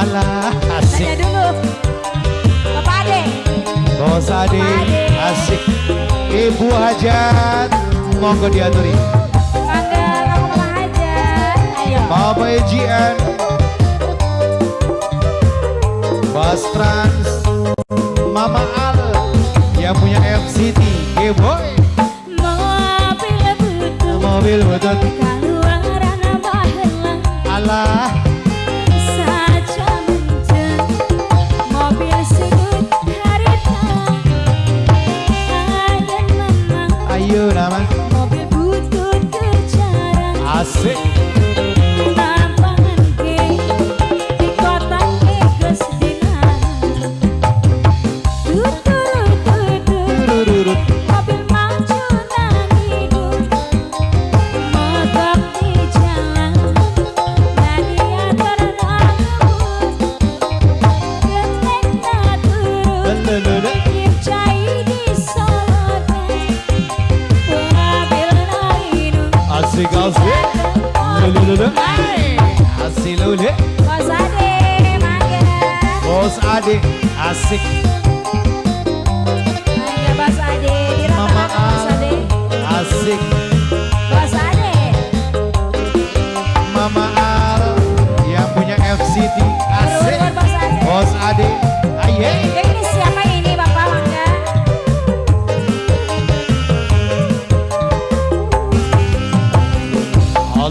Alah asik. Dulu. Bapak Ade. Bos Ade Asik. Ibu Hajat Monggo diaturi. Mangga aku malah Hajar, Ayo. Bapak Ejian. Bas Trans Mama Al Yang punya FCT Geboy Mobil butut Mobil butut Kalau arah nambah Alah. Iya Mobil butut kejarang Asik. Sofi Lulu. Bos Ade Bos Ade asik.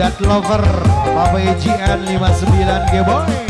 Bondat Lover Papa EGN 59 G-Boy.